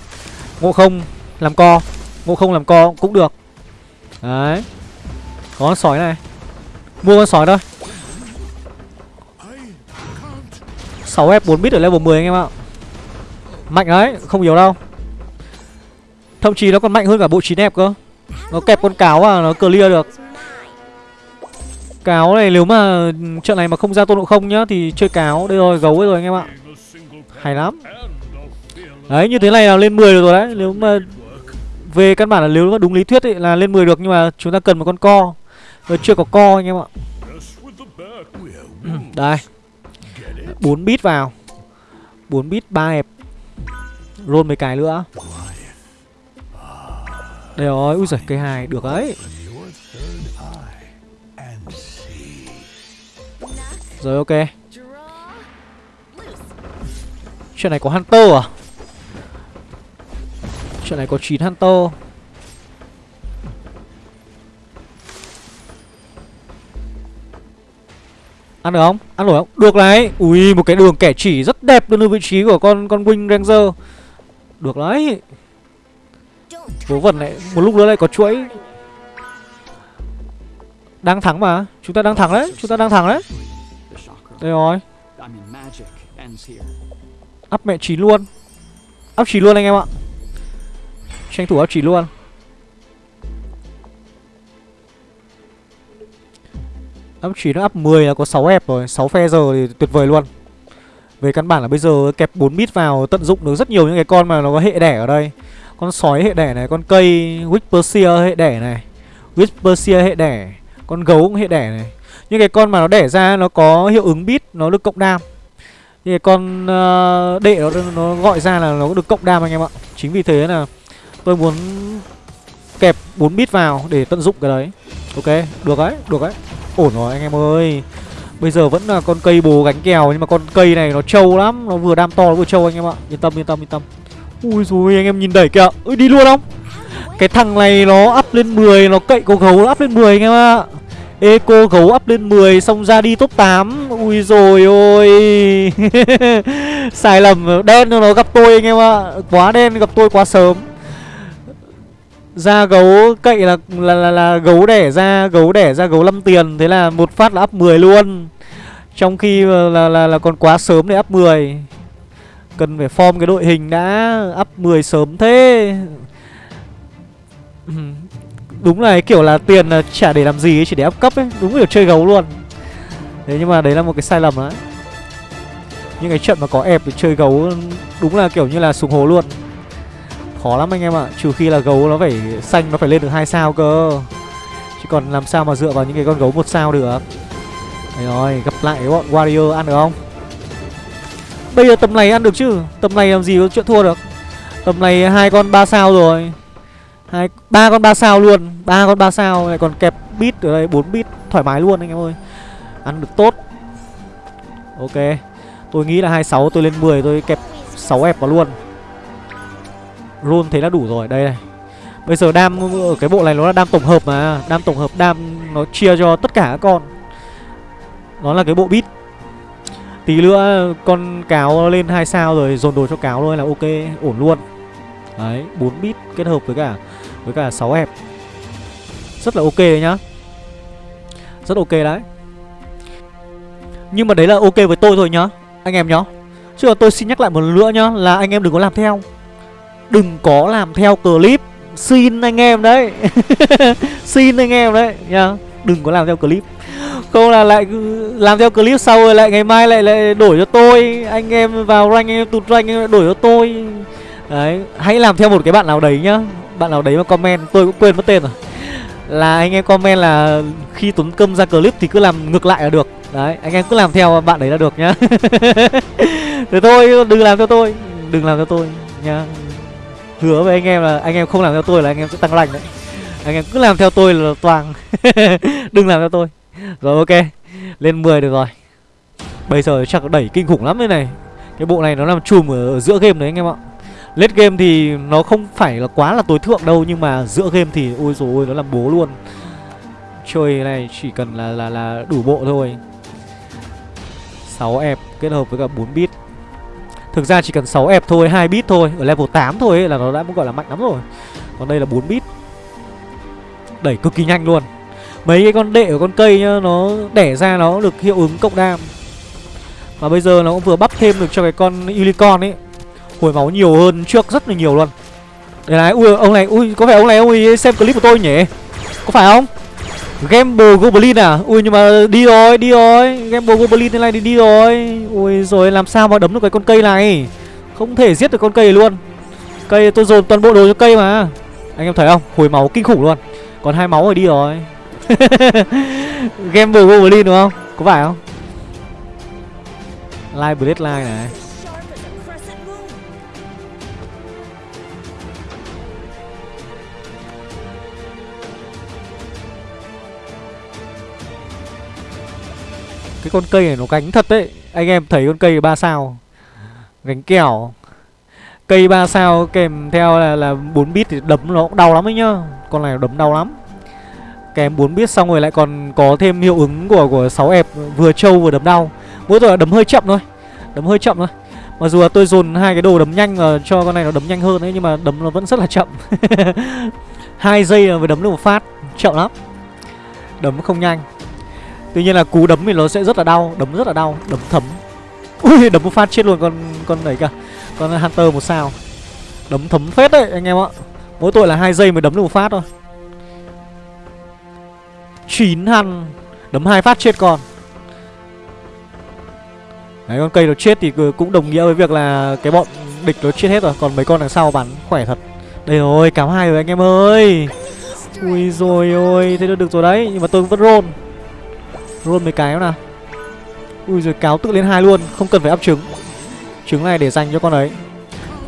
Ngộ không làm co. Ngộ không làm co cũng được. Đấy. Có con sói này. Mua con sói thôi. 6F 4 bit ở level 10 anh em ạ. Mạnh đấy, không yếu đâu. Thậm chí nó còn mạnh hơn cả bộ 9 f cơ. Nó kẹp con cáo à, nó clear được. Cáo này nếu mà trận này mà không ra tôn độ không nhá Thì chơi cáo. Đây rồi gấu rồi anh em ạ. Hay lắm. Đấy như thế này là lên 10 được rồi đấy. Nếu mà Về căn bản là nếu mà đúng lý thuyết ấy, là lên 10 được Nhưng mà chúng ta cần một con co. Rồi chưa có co anh em ạ. Đây. 4 bit vào. 4 bit 3 hẹp. Roll mấy cái nữa. Đây rồi, ui giời cây hai được đấy. Rồi, ok. Chuyện này có Hunter à? Chuyện này có 9 Hunter. Ăn được không? Ăn nổi không? Được đấy Ui, một cái đường kẻ chỉ rất đẹp luôn vị trí của con con Wing Ranger. Được đấy. Vớ vẩn này, Một lúc nữa lại có chuỗi. Đang thắng mà. Chúng ta đang thắng đấy. Chúng ta đang thắng đấy đây rồi. Up mẹ chín luôn. Up chín luôn anh em ạ. Tranh thủ up chín luôn. Up 9 up 10 là có 6 ép rồi 6 phe giờ thì tuyệt vời luôn. Về căn bản là bây giờ kẹp 4 bit vào Tận dụng được rất nhiều những cái con mà nó có hệ đẻ ở đây. Con sói hệ đẻ này Con cây Whisperseer hệ đẻ này Whisperseer hệ đẻ Con gấu cũng hệ đẻ này những cái con mà nó đẻ ra nó có hiệu ứng bit nó được cộng đam. Những cái con uh, đệ nó, nó gọi ra là nó được cộng đam anh em ạ. Chính vì thế là tôi muốn kẹp 4 bit vào để tận dụng cái đấy. Ok được đấy được đấy. Ổn rồi anh em ơi. Bây giờ vẫn là con cây bồ gánh kèo nhưng mà con cây này nó trâu lắm nó vừa đam to nó vừa trâu anh em ạ. Yên tâm yên tâm yên tâm. Ui rồi anh em nhìn đẩy kìa. Ui đi luôn không? Cái thằng này nó up lên 10 nó cậy cầu gấu nó up lên 10 anh em ạ. Eco gấu up lên 10 xong ra đi top 8 Ui rồi ôi. Sai lầm đen cho nó gặp tôi anh em ạ. Quá đen gặp tôi quá sớm. Ra gấu cậy là là, là là gấu đẻ ra gấu đẻ ra gấu 5 tiền. Thế là một phát là up 10 luôn. Trong khi là, là, là còn quá sớm để up 10 cần phải form cái đội hình đã up 10 sớm thế. đúng là cái kiểu là tiền là chả để làm gì ấy, chỉ để up cấp ấy. Đúng kiểu chơi gấu luôn. Thế nhưng mà đấy là một cái sai lầm đấy những cái trận mà có ép để chơi gấu đúng là kiểu như là sùng hố luôn. Khó lắm anh em ạ trừ khi là gấu nó phải xanh nó phải lên được hai sao cơ. Chứ còn làm sao mà dựa vào những cái con gấu một sao được. Đấy rồi gặp lại cái bọn warrior ăn được không? Bây giờ tầm này ăn được chứ? Tầm này làm gì có chuyện thua được. Tầm này hai con ba sao rồi hai, ba con ba sao luôn. Ba con ba sao lại còn kẹp bit ở đây, bốn bit, thoải mái luôn anh em ơi. Ăn được tốt. Ok. Tôi nghĩ là 26 tôi lên 10 tôi kẹp 6 ép vào luôn. Luôn thế là đủ rồi. Đây này. Bây giờ đam ở cái bộ này nó là đam tổng hợp mà. Đam tổng hợp, đam nó chia cho tất cả các con. Nó là cái bộ bit. Tí nữa con cáo lên hai sao rồi, dồn đồ cho cáo thôi là ok, ổn luôn đấy 4 bit kết hợp với cả với cả 6 hẹp. Rất là ok đấy nhá. Rất ok đấy. Nhưng mà đấy là ok với tôi thôi nhá, anh em nhá. Chứ tôi xin nhắc lại một lần nữa nhá, là anh em đừng có làm theo. Đừng có làm theo clip. Xin anh em đấy. Xin anh em đấy nhá. Đừng có làm theo clip. Không là lại làm theo clip sau rồi lại ngày mai lại lại đổi cho tôi. Anh em vào rank, anh em tụt rank, anh em đổi cho tôi đấy, hãy làm theo một cái bạn nào đấy nhá. Bạn nào đấy mà comment, tôi cũng quên mất tên rồi. Là anh em comment là khi tuấn câm ra clip thì cứ làm ngược lại là được. Đấy, anh em cứ làm theo bạn đấy là được nhá. Thế thôi, đừng làm theo tôi. Đừng làm theo tôi nhá. Hứa với anh em là anh em không làm theo tôi là anh em sẽ tăng lành đấy. Anh em cứ làm theo tôi là toàn. Đừng làm theo tôi. Rồi, ok. Lên 10 được rồi. Bây giờ chắc đẩy kinh khủng lắm đây này. Cái bộ này nó làm chùm ở giữa game đấy anh em ạ. Late game thì nó không phải là quá là tối thượng đâu Nhưng mà giữa game thì ôi rồi ôi nó làm bố luôn. Chơi này chỉ cần là là là đủ bộ thôi. 6 ép kết hợp với cả 4 bit Thực ra chỉ cần 6 ép thôi, 2 bit thôi Ở level 8 thôi ấy, là nó đã gọi là mạnh lắm rồi. Còn đây là 4 bit Đẩy cực kỳ nhanh luôn. Mấy cái con đệ của con cây nhá Nó đẻ ra nó được hiệu ứng cộng đam. Và bây giờ nó cũng vừa bắp thêm được cho cái con unicorn ấy. Hồi máu nhiều hơn trước rất là nhiều luôn. Đây này, ui ông này, ui có phải ông này ông ấy xem clip của tôi nhỉ? Có phải không? Gamble Goblin à? Ui nhưng mà đi rồi, đi rồi. Gamble Goblin thế này thì đi rồi. Ui rồi làm sao mà đấm được cái con cây này? Không thể giết được con cây luôn. Cây tôi dồn toàn bộ đồ cho cây mà. Anh em thấy không, hồi máu kinh khủng luôn. Còn hai máu rồi đi rồi. Gamble Goblin đúng không? Có phải không? Live Blade Line này. Cái con cây này nó gánh thật đấy. Anh em thấy con cây ba sao? Gánh kẻo Cây ba sao kèm theo là là 4 bit thì đấm nó cũng đau lắm ấy nhá. Con này đấm đau lắm. Kèm 4 bit xong rồi lại còn có thêm hiệu ứng của của 6 ép Vừa trâu vừa đấm đau. Mỗi tội là đấm hơi chậm thôi. Đấm hơi chậm thôi. Mặc dù là tôi dồn hai cái đồ đấm nhanh và cho con này nó đấm nhanh hơn ấy Nhưng mà đấm nó vẫn rất là chậm. Hai giây là mới đấm được một phát. Chậm lắm. Đấm không nhanh. Tuy nhiên là cú đấm thì nó sẽ rất là đau Đấm rất là đau Đấm thấm. Ui đấm một phát chết luôn con con đấy cả, Con Hunter một sao. Đấm thấm phết đấy anh em ạ. Mỗi tội là hai giây mới đấm được một phát thôi. Chín hăn Đấm hai phát chết con. Đấy con cây nó chết thì cũng đồng nghĩa với việc là Cái bọn địch nó chết hết rồi Còn mấy con đằng sau bắn khỏe thật. Đây rồi cám hai rồi anh em ơi. Ui rồi ôi Thế được rồi đấy Nhưng mà tôi vẫn roll. Roll mấy cái nào. Ui rồi cáo tự lên hai luôn Không cần phải áp trứng. Trứng này để dành cho con ấy.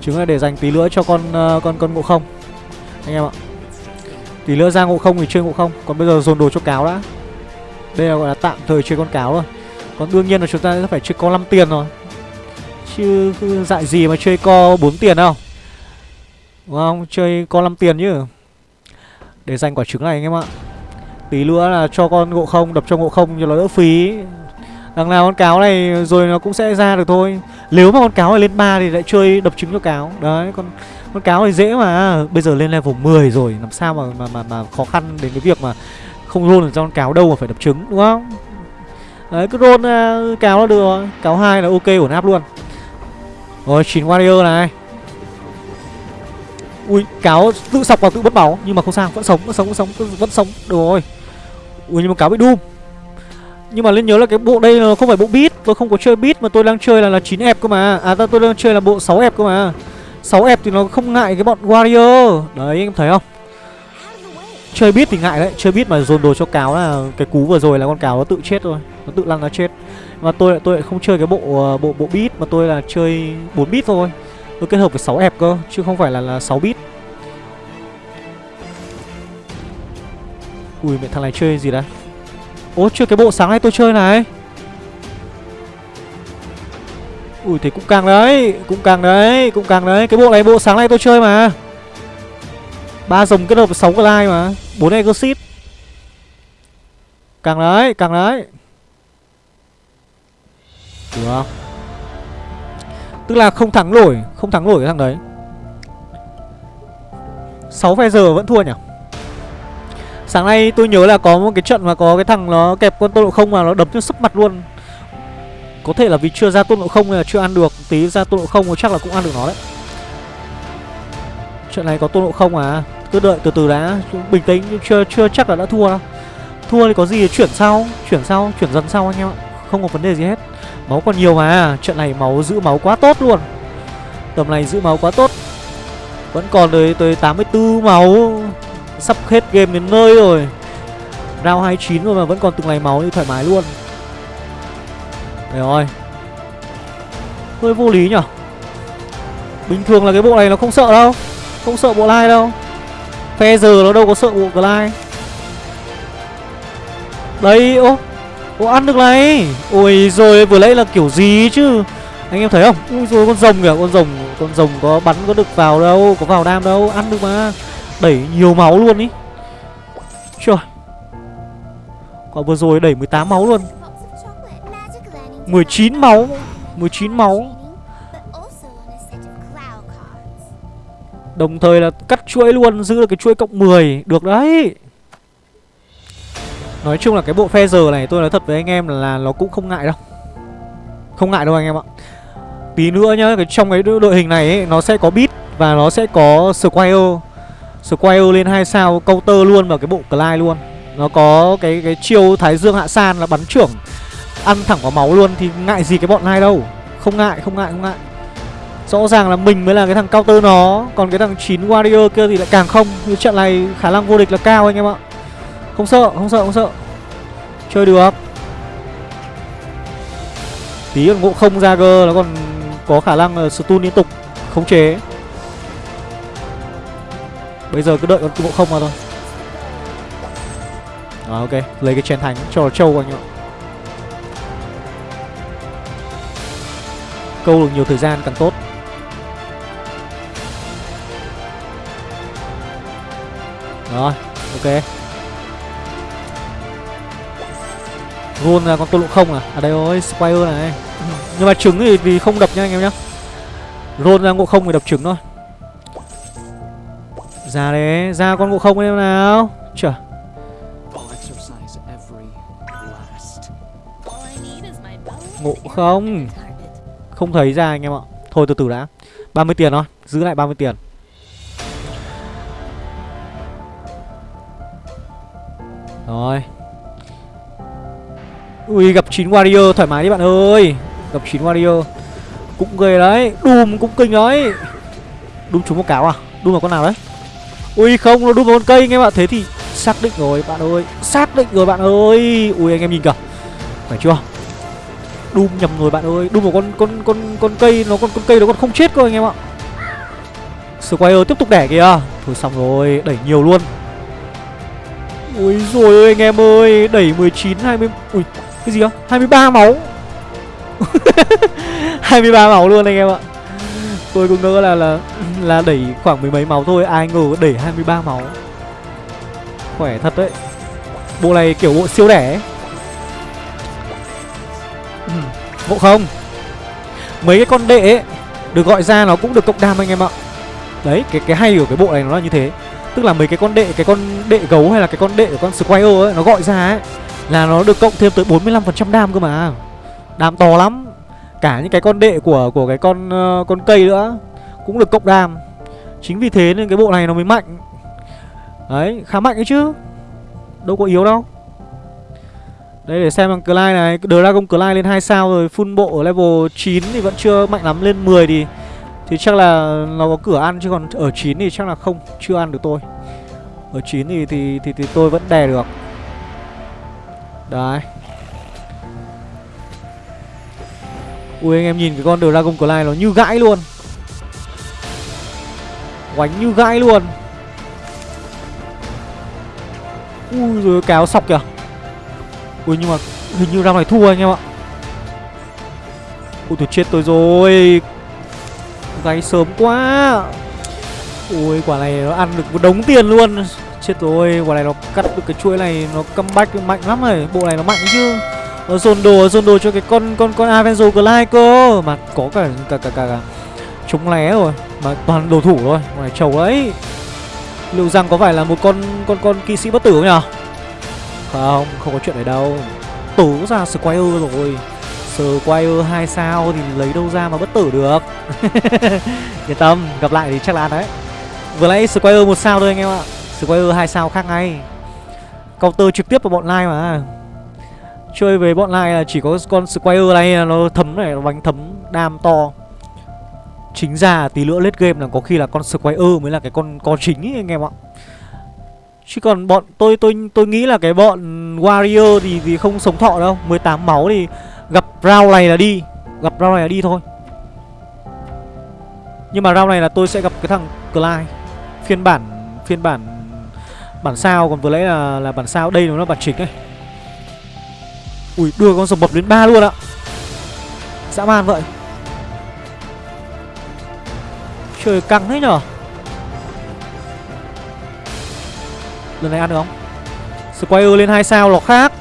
Trứng này để dành tí nữa cho con uh, con con ngộ không. Anh em ạ. Tí nữa ra ngộ không thì chơi ngộ không. Còn bây giờ dồn đồ cho cáo đã. Đây là gọi là tạm thời chơi con cáo rồi. Còn đương nhiên là chúng ta sẽ phải chơi co 5 tiền rồi. Chứ dại gì mà chơi co 4 tiền đâu. Đúng không? Chơi co 5 tiền chứ. Để dành quả trứng này anh em ạ. Tí nữa là cho con ngộ không Đập cho ngộ không cho nó đỡ phí. Đằng nào con cáo này rồi nó cũng sẽ ra được thôi. Nếu mà con cáo này lên 3 thì lại chơi đập trứng cho cáo. Đấy con Con cáo thì dễ mà. Bây giờ lên level 10 rồi Làm sao mà mà mà, mà khó khăn đến cái việc mà Không roll được cho con cáo đâu mà phải đập trứng đúng không? Đấy cứ roll uh, à, cáo là được rồi. Cáo 2 là ok ổn áp luôn. Rồi 9 warrior này. Ui cáo tự sọc vào tự bất máu Nhưng mà không sao vẫn sống vẫn sống vẫn sống vẫn sống. Được rồi. Ui, nhưng mà cáo bị doom nhưng mà nên nhớ là cái bộ đây là không phải bộ beat, Tôi không có chơi beat mà tôi đang chơi là là 9 ép cơ mà. À tôi đang chơi là bộ 6 ép cơ mà. 6 ép thì nó không ngại cái bọn warrior. Đấy anh em thấy không? Chơi beat thì ngại đấy. Chơi beat mà dồn đồ cho cáo là Cái cú vừa rồi là con cáo nó tự chết rồi Nó tự lăn nó chết. Mà tôi lại tôi lại không chơi cái bộ ờ, bộ bộ beat Mà tôi là chơi 4 bit thôi. Tôi kết hợp với 6 ép cơ, Chứ không phải là là 6 bit Ui, mẹ thằng này chơi gì đấy? Ố chưa, cái bộ sáng nay tôi chơi này. Ui thì cũng càng đấy, Cũng càng đấy, Cũng càng đấy. Cái bộ này, bộ sáng nay tôi chơi mà. Ba dòng kết hợp 6 glide mà 4 exit Càng đấy Càng đấy. Được không? Tức là không thắng nổi, Không thắng nổi cái thằng đấy. 6 phe giờ vẫn thua nhỉ? Sáng nay tôi nhớ là có một cái trận mà có cái thằng nó kẹp con tôn độ không mà nó đấm cho sấp mặt luôn. Có thể là vì chưa ra tôn độ không hay là chưa ăn được. Tí ra tôn độ không chắc là cũng ăn được nó đấy. Trận này có tôn độ không à? Cứ đợi từ từ đã. Bình tĩnh, chưa chưa chắc là đã thua đâu. Thua thì có gì chuyển sau. Chuyển sau, chuyển dần sau anh em ạ. Không có vấn đề gì hết. Máu còn nhiều mà. Trận này máu, giữ máu quá tốt luôn. Tầm này giữ máu quá tốt. Vẫn còn tới tới 84 máu. Sắp hết game đến nơi rồi. Round 29 rồi mà vẫn còn từng ngày máu như thoải mái luôn. Đấy rồi Hơi vô lý nhở Bình thường là cái bộ này nó không sợ đâu. Không sợ bộ lai đâu. Phe giờ nó đâu có sợ bộ glide. Đấy ô Ô, ăn được này. Ôi rồi vừa nãy là kiểu gì chứ? Anh em thấy không? Ui rồi con rồng kìa, Con rồng con rồng có bắn có được vào đâu, Có vào đam đâu, Ăn được mà. Đẩy nhiều máu luôn ý. Trời. Quả vừa rồi đẩy 18 máu luôn. 19 máu 19 máu. Đồng thời là cắt chuỗi luôn Giữ được cái chuỗi cộng 10 Được đấy. Nói chung là cái bộ phe giờ này tôi nói thật với anh em là nó cũng không ngại đâu. Không ngại đâu anh em ạ. Tí nữa nhá cái Trong cái đội hình này ấy, nó sẽ có beat Và nó sẽ có Squire. Square lên 2 sao counter luôn vào cái bộ Clyde luôn. Nó có cái cái chiêu Thái Dương Hạ San là bắn trưởng Ăn thẳng vào máu luôn thì ngại gì cái bọn này đâu. Không ngại, không ngại, không ngại. Rõ ràng là mình mới là cái thằng counter nó Còn cái thằng 9 warrior kia thì lại càng không. Như trận này khả năng vô địch là cao anh em ạ. Không sợ, không sợ, không sợ. Chơi được. Tí còn ngộ không ra cơ nó còn có khả năng là stun liên tục Khống chế. Bây giờ cứ đợi con bộ không mà thôi. À, ok lấy cái chén thánh cho trâu anh ạ câu được nhiều thời gian càng tốt. Rồi ok. Gôn là con tôn lượng không à? À đây rồi spire này. Nhưng mà trứng thì, thì không đập nha anh em nhá. Rôn ra ngộ không thì đập trứng thôi. Ra đấy Ra con ngộ không em nào. Chờ Ngộ không? Không thấy ra anh em ạ. Thôi từ từ đã. 30 tiền thôi Giữ lại 30 tiền. Rồi. Ui gặp 9 warrior thoải mái đi bạn ơi. Gặp 9 warrior. Cũng ghê đấy Doom cũng kinh đấy. Doom trúng một cáo à? Doom vào con nào đấy Ui, không, nó Doom vào con cây anh em ạ. Thế thì xác định rồi, bạn ơi. Xác định rồi, bạn ơi. Ui, anh em nhìn kìa. Phải chưa? Doom nhầm rồi, bạn ơi. Doom một con con con con cây, nó con con cây nó còn không chết cơ anh em ạ. Squire tiếp tục đẻ kìa. Thôi xong rồi, đẩy nhiều luôn. Ui, rồi ơi, anh em ơi. Đẩy 19 20 Ui, cái gì không 23 máu. 23 máu luôn anh em ạ. Tôi cũng ngỡ là là là đẩy khoảng mười mấy máu thôi, Ai ngờ đẩy 23 máu. Khỏe thật đấy. Bộ này kiểu bộ siêu đẻ ấy. Ừ, không. Mấy cái con đệ ấy, Được gọi ra nó cũng được cộng đam anh em ạ. Đấy, cái cái hay của cái bộ này nó là như thế. Tức là mấy cái con đệ, cái con đệ gấu hay là cái con đệ của con squire ấy, nó gọi ra ấy, là nó được cộng thêm tới 45% đam cơ mà. Đam to lắm cả những cái con đệ của của cái con uh, con cây nữa cũng được cộng đam chính vì thế nên cái bộ này nó mới mạnh. Đấy khá mạnh ấy chứ. Đâu có yếu đâu. Đây để xem bằng Clyde này. Dragon Clyde lên 2 sao rồi Full bộ ở level 9 thì vẫn chưa mạnh lắm. Lên 10 thì Thì chắc là nó có cửa ăn chứ còn ở 9 thì chắc là không Chưa ăn được tôi. Ở 9 thì thì thì, thì tôi vẫn đè được. Đấy. Ui, anh em nhìn cái con Dragon Clyde nó như gãi luôn. Oánh như gãi luôn. Ui rồi kéo sọc kìa. Ui, nhưng mà hình như round này thua anh em ạ. Ui, tôi chết tôi rồi. Gáy sớm quá. Ui, quả này nó ăn được một đống tiền luôn. Chết rồi, quả này nó cắt được cái chuỗi này, Nó comeback mạnh lắm rồi Bộ này nó mạnh chứ. Nó dồn đồ dồn đồ cho cái con con con Avenzo Glide cơ. Mà có cả cả cả cả, cả chống lé rồi. Mà toàn đồ thủ thôi. Ngoài trầu ấy. Liệu rằng có phải là một con con con kỵ sĩ bất tử không nhở? không, không có chuyện đấy đâu. Tố ra Squire rồi. Squire 2 sao thì lấy đâu ra mà bất tử được? Yên tâm, gặp lại thì chắc là ăn đấy. Vừa nãy Squire một sao thôi anh em ạ. Squire 2 sao khác ngay. Counter trực tiếp vào bọn Lai mà. Chơi với bọn Lai là chỉ có con Squire này nó thấm này, nó bánh thấm đam to. Chính ra tí nữa lết game là có khi là con Squire mới là cái con có chính ấy anh em ạ. Chứ còn bọn tôi tôi tôi nghĩ là cái bọn Warrior thì thì không sống thọ đâu. 18 máu thì gặp round này là đi Gặp round này là đi thôi. Nhưng mà round này là tôi sẽ gặp cái thằng Clyde. Phiên bản Phiên bản Bản sao còn vừa lấy là là bản sao Đây nó là bản chính ấy. Ui, đưa con rồng bập đến ba luôn ạ. Dã man vậy. Trời căng thế nhở. Lần này ăn được không? Squire lên 2 sao nó khác.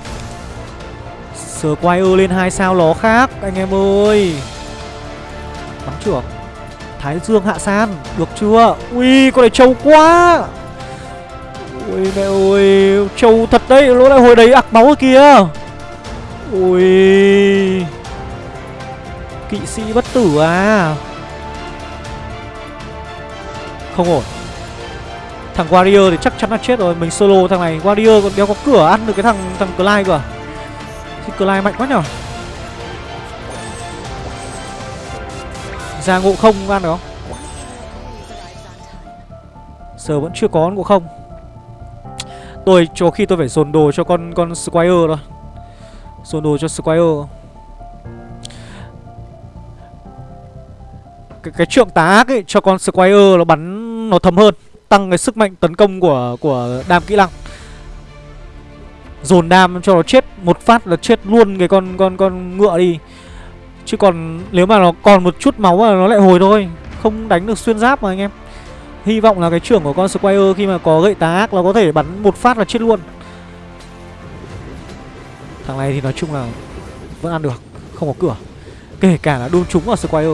Squire lên 2 sao nó khác, Anh em ơi. Bắn trưởng. Thái Dương hạ san, Được chưa? Ui, con này trâu quá. Ui, mẹ ơi, Trâu thật đấy Lỗ lại hồi đấy ạc máu kìa. Ui. Kỵ sĩ bất tử à? Không ổn. Thằng Warrior thì chắc chắn là chết rồi. Mình solo thằng này. Warrior còn đeo có cửa, ăn được cái thằng thằng Clyde cơ à? Thì Clyde mạnh quá nhở? Ra ngộ không ăn được không? Giờ vẫn chưa có ngộ không. Tôi cho khi tôi phải dồn đồ cho con con Squire rồi. Dồn đồ cho Squire. Cái, cái trượng tá ác ấy cho con Squire nó bắn nó thấm hơn tăng cái sức mạnh tấn công của của đam kỹ năng. Dồn đam cho nó chết một phát là chết luôn cái con con con ngựa đi. Chứ còn nếu mà nó còn một chút máu là nó lại hồi thôi không đánh được xuyên giáp mà anh em. Hy vọng là cái trưởng của con squire khi mà có gậy tá ác nó có thể bắn một phát là chết luôn thằng này thì nói chung là vẫn ăn được không có cửa kể cả là đun trúng vào squire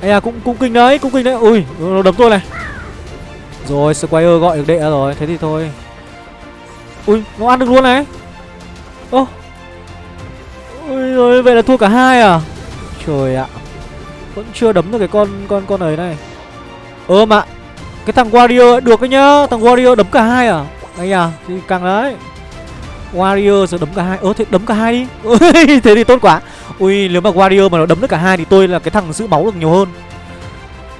Ây à cũng cũng kinh đấy, cũng kinh đấy. Ui, nó đấm tôi này. Rồi, Squire gọi được đệ ra rồi, thế thì thôi. Ui, nó ăn được luôn này. Ô. Ui rồi, vậy là thua cả hai à? Trời ạ. Vẫn chưa đấm được cái con con con ấy này. Ơ mà cái thằng Warrior được đấy nhá, thằng Warrior đấm cả hai à? Đây à, thì càng đấy. Warrior sẽ đấm cả hai. Ơ thế đấm cả hai đi. Thế thì tốt quá. Ui nếu mà Warrior mà nó đấm được cả hai thì tôi là cái thằng giữ máu được nhiều hơn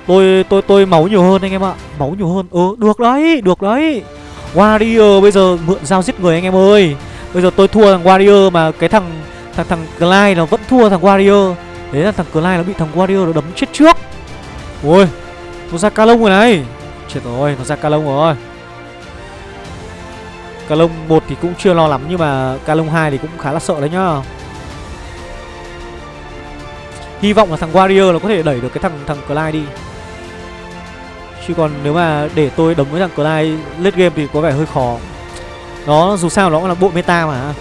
Tôi tôi tôi máu nhiều hơn anh em ạ Máu nhiều hơn Ừ được đấy được đấy Warrior bây giờ mượn dao giết người anh em ơi Bây giờ tôi thua thằng Warrior mà cái thằng thằng thằng Clyde nó vẫn thua thằng Warrior Đấy là thằng Clyde nó bị thằng Warrior nó đấm chết trước Ui Nó ra ca lông rồi này Chết rồi, nó ra ca lông rồi. Ca lông 1 thì cũng chưa lo lắm, Nhưng mà ca lông 2 thì cũng khá là sợ đấy nhá. Hy vọng là thằng Warrior nó có thể đẩy được cái thằng thằng Clyde đi. Chứ còn nếu mà để tôi đấm với thằng Clyde late game thì có vẻ hơi khó. Nó dù sao nó cũng là bộ meta mà.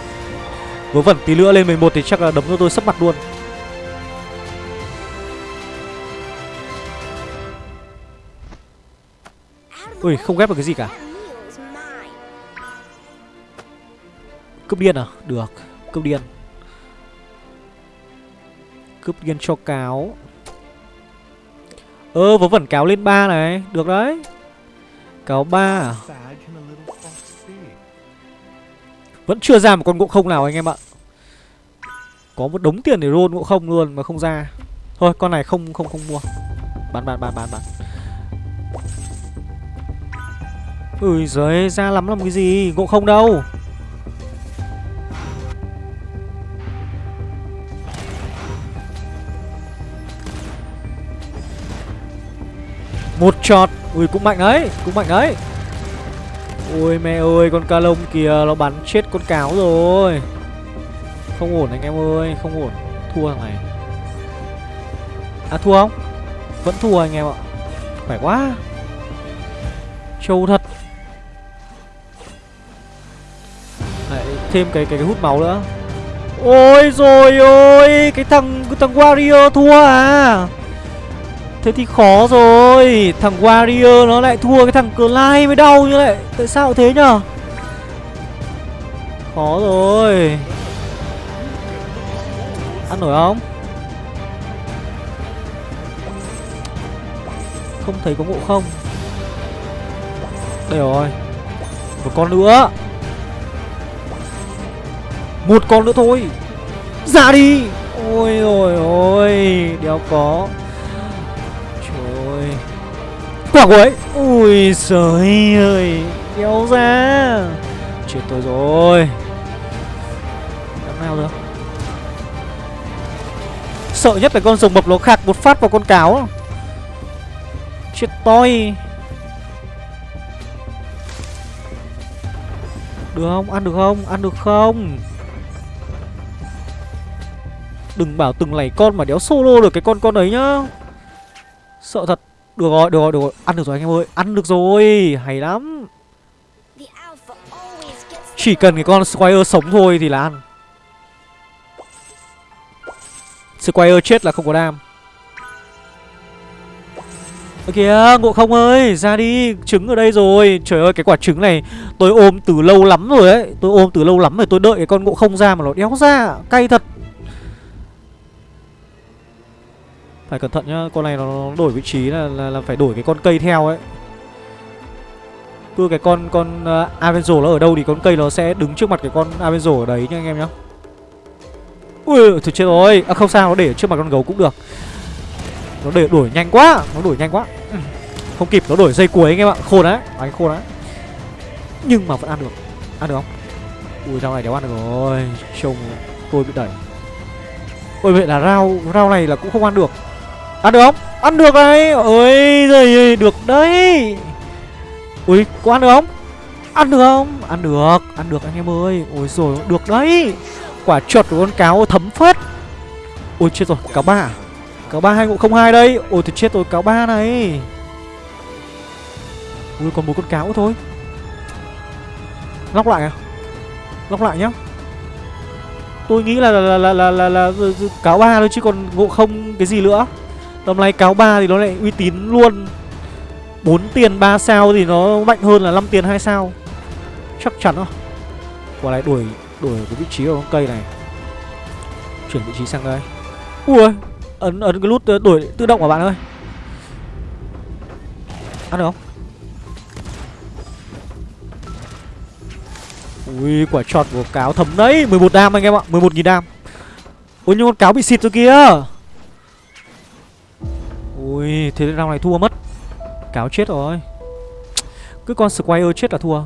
Vớ vẩn tí nữa lên 11 thì chắc là đấm cho tôi sấp mặt luôn. Ui, không ghép được cái gì cả. Cướp điên à? Được, Cướp điên. Cướp điên cho cáo. Ơ, vớ vẩn cáo lên 3 này. Được đấy. Cáo 3 à? Vẫn chưa ra một con ngộ không nào anh em ạ. Có một đống tiền để roll ngộ không luôn mà không ra. Thôi, con này không không không mua. Bán bán bán bán bán. Ui giời, ra lắm làm cái gì? Ngộ không đâu. Một trọt Ui, cũng mạnh đấy, Cũng mạnh đấy. Ôi mẹ ơi, con ca lông kìa, Nó bắn chết con cáo rồi. Không ổn anh em ơi, Không ổn. Thua thằng này. À thua không? Vẫn thua anh em ạ. Khỏe quá. Trâu thật. Thêm cái, cái cái hút máu nữa. Ôi rồi ôi Cái thằng cái thằng Warrior thua à? Thế thì khó rồi Thằng Warrior nó lại thua cái thằng Clyde mới đau như vậy Tại sao thế nhở? Khó rồi. Ăn nổi không? Không thấy có ngộ không? Đây rồi Một con nữa. Một con nữa thôi. Ra đi. Ôi rồi ôi Đéo có. Trời, Quả cuối Ui trời ơi Kéo ra. Chết tôi rồi. Làm nào được? Sợ nhất là con rồng mập nó khạc một phát vào con cáo. Chết tôi. Được không? Ăn được không? Ăn được không? Đừng bảo từng lẻ con mà đéo solo được cái con con đấy nhá. Sợ thật. Được rồi, được rồi, được rồi. Ăn được rồi anh em ơi. Ăn được rồi. Hay lắm. Chỉ cần cái con Squire sống thôi thì là ăn. Squire chết là không có đam. Ơ kìa, ngộ không ơi, ra đi, trứng ở đây rồi. Trời ơi, cái quả trứng này tôi ôm từ lâu lắm rồi ấy. Tôi ôm từ lâu lắm rồi, tôi đợi cái con ngộ không ra mà nó đéo ra. Cay thật. Phải cẩn thận nhá, con này nó đổi vị trí là, là, là phải đổi cái con cây theo ấy. Cứ cái con con à, uh, Avenzo nó ở đâu thì con cây nó sẽ đứng trước mặt cái con Avenzo ở đấy nha anh em nhá. Ui, thật chết rồi. À không sao, nó để trước mặt con gấu cũng được. Nó để đổi nhanh quá, nó đổi nhanh quá. Không kịp, nó đổi dây cuối anh em ạ. Khôn đấy, à, đánh khôn đấy. Nhưng mà vẫn ăn được. Ăn được không? Ui, rau này đéo ăn được rồi. Trông tôi bị đẩy. Ôi vậy là rau rau này là cũng không ăn được. Ăn được không? Ăn được đấy Ôi giời được đấy Ui có ăn được không? Ăn được không? Ăn được Ăn được anh em ơi Ôi rồi được đấy Quả chuột của con cáo thấm phết Ôi chết rồi cáo ba? Cáo ba hai ngộ không hai đây Ôi thì chết rồi cáo ba này Ui còn một con cáo thôi Lóc lại à Lóc lại nhá Tôi nghĩ là là là là là, là, là cáo ba thôi chứ còn ngộ không cái gì nữa Tầm này cáo 3 thì nó lại uy tín luôn. 4 tiền 3 sao thì nó mạnh hơn là 5 tiền 2 sao. Chắc chắn rồi Quả này đuổi đuổi cái vị trí của con cây này. Chuyển vị trí sang đây. Ui ấn ấn cái nút ờ, đuổi tự động của bạn ơi. Ăn được không? Ui, quả trọt của cáo thấm đấy. 11 đam anh em ạ 11.000 đam. Ui, nhưng con cáo bị xịt rồi kìa. Ui, thế round này thua mất. Cáo chết rồi. Cứ con Squire chết là thua.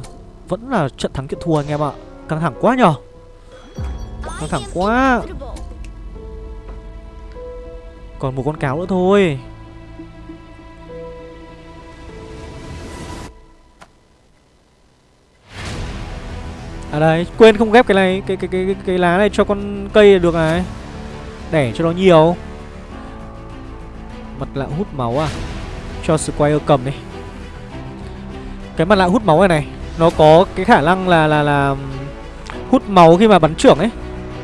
Vẫn là trận thắng kiện thua anh em ạ. Căng thẳng quá nhở? Căng thẳng quá. Còn một con cáo nữa thôi. À đây, quên không ghép cái này cái cái cái cái, cái lá này cho con cây được này. Để cho nó nhiều. Mặt lạ hút máu à? Cho Squire cầm đi. Cái mặt lạ hút máu này này Nó có cái khả năng là là là Hút máu khi mà bắn trưởng ấy.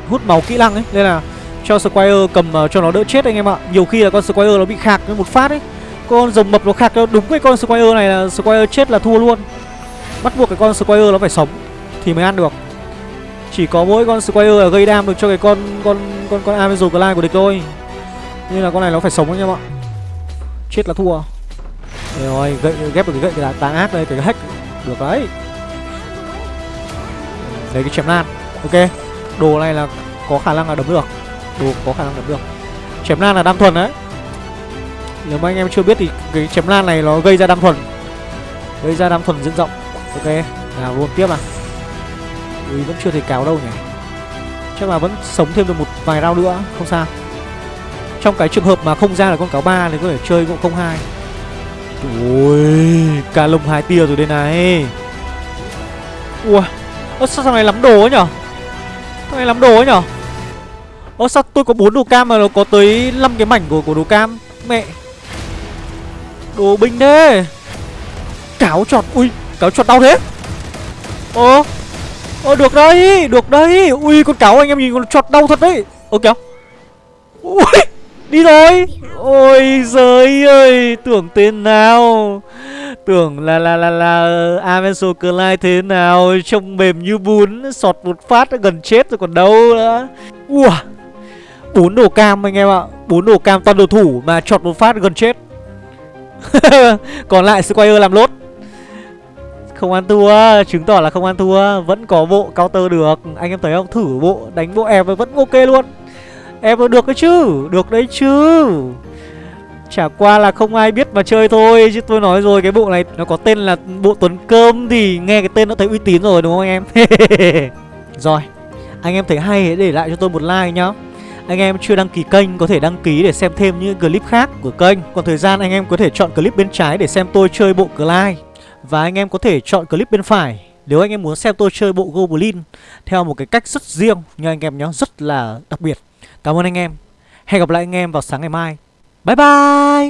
Hút máu kỹ năng ấy nên là cho Squire cầm uh, cho nó đỡ chết anh em ạ. Nhiều khi là con Squire nó bị khạc một phát ấy. Con rồng mập nó khạc nó đúng cái con Squire này là Squire chết là thua luôn. Bắt buộc cái con Squire nó phải sống thì mới ăn được. Chỉ có mỗi con Squire là gây đam được cho cái con con con con Amazon Glide của địch thôi. Nên là con này nó phải sống anh em ạ chết là thua. Đây rồi gậy, ghép được cái gậy là tàn ác đây cái hack. Được đấy. Lấy cái chém lan. Ok, đồ này là có khả năng là đấm được. Đồ có khả năng đấm được. Chém lan là đam thuần đấy. Nếu mà anh em chưa biết thì cái chém lan này nó gây ra đam thuần. Gây ra đam thuần diện rộng. Ok, nào luôn tiếp à ui, vẫn chưa thấy cáo đâu nhỉ. Chắc là vẫn sống thêm được một vài round nữa, không sao trong cái trường hợp mà không ra là con cáo ba thì có thể chơi cũng không hai. Ui cả lồng hai tia rồi đây này. Ui ơ sao thằng này lắm đồ ấy nhở? Thằng này lắm đồ ấy nhở? Ơ sao tôi có bốn đồ cam mà nó có tới 5 cái mảnh của của đồ cam? Mẹ! Đồ binh thế! Cáo trọt ui cáo trọt đau thế! Ơ Ơ được đấy, được đấy. Ui con cáo anh em nhìn con chọt đau thật đấy. Ơ kéo Ui! Đi rồi. Ôi giời ơi Tưởng tên nào. Tưởng là là là là Avenso Clyde thế nào Trông mềm như bún Sọt một phát gần chết rồi còn đâu nữa. Ui bốn đồ cam anh em ạ. Bốn đồ cam toàn đồ thủ mà chọt một phát gần chết. Còn lại Squire làm lốt. Không ăn thua chứng tỏ là không ăn thua. Vẫn có bộ counter được. Anh em thấy không? Thử bộ đánh bộ em vẫn ok luôn em được đấy chứ? Được đấy chứ. Chả qua là không ai biết mà chơi thôi, chứ tôi nói rồi, cái bộ này nó có tên là bộ tuấn cơm thì nghe cái tên nó thấy uy tín rồi, đúng không anh em? Rồi, anh em thấy hay hãy để lại cho tôi một like nhá. Anh em chưa đăng ký kênh có thể đăng ký để xem thêm những clip khác của kênh. Còn thời gian anh em có thể chọn clip bên trái để xem tôi chơi bộ Clyde. Và anh em có thể chọn clip bên phải Nếu anh em muốn xem tôi chơi bộ Goblin Theo một cái cách rất riêng Nha anh em nhé Rất là đặc biệt. Cảm ơn anh em. Hẹn gặp lại anh em vào sáng ngày mai. Bye bye!